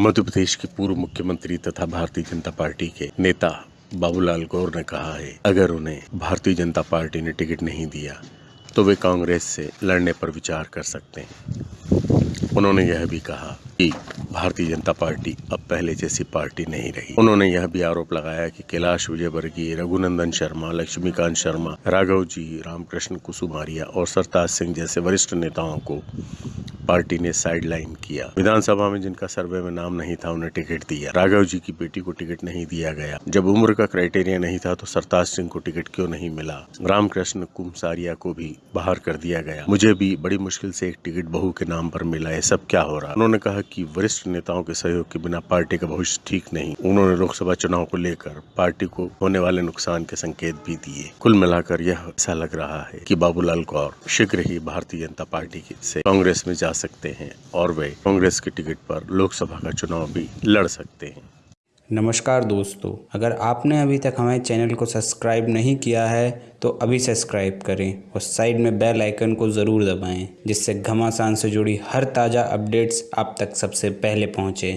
मध्य प्रदेश के पूर्व मुख्यमंत्री तथा भारतीय जनता पार्टी के नेता बाबूलाल गौर ने कहा है, अगर उन्हें भारतीय जनता पार्टी ने टिकट नहीं दिया तो वे कांग्रेस से लड़ने पर विचार कर सकते हैं। उन्होंने यह भी कहा कि भारतीय जनता पार्टी अब पहले जैसी पार्टी नहीं रही। उन्होंने यह भी आरोप लगाया कि कैलाश विजयवर्गीय, रघुनंदन शर्मा, लक्ष्मीकांत शर्मा राघव जी रामकृष्ण कुसुमारिया और सरताज सिंह जैसे वरिष्ठ नेताओं को पार्टी ने साइडलाइन किया। विधानसभा में जिनका सर्वे में नाम नहीं था, उन्हें टिकट दिया। राघव जी की बेटी को टिकट नहीं दिया गया। जब उम्र का क्राइटेरिया नहीं था तो सरताज सिंह को टिकट क्यों नहीं मिला? रामकृष्ण कुमसारिया को भी बाहर कर दिया गया। मुझे भी बड़ी मुश्किल से एक टिकट बहू के नाम पर मिला है सब क्या हो रहा? उन्होंने कहा कि वरिष्ठ नेताओं के सहयोग के बिना पार्टी का भविष्य ठीक नहीं। उन्होंने लोकसभा चुनाव को लेकर पार्टी को होने वाले नुकसान के संकेत भी दिए। कुल मिलाकर यह ऐसा लग रहा है कि बाबूलाल कौर शीघ्र ही भारतीय जनता पार्टी से कांग्रेस में जा सकते हैं और वे कांग्रेस के टिकट पर लोकसभा का चुनाव भी लड़ सकते हैं। नमस्कार दोस्तों, अगर आपने अभी तक हमारे चैनल को सब्सक्राइब नहीं किया है तो अभी सब्सक्राइब करें और साइड में बेल आइकन को ज़रूर दबाएँ, जिससे घमासान से जुड़ी हर ताज़ा अपडेट्स आप तक सबसे पहले पहुँचे।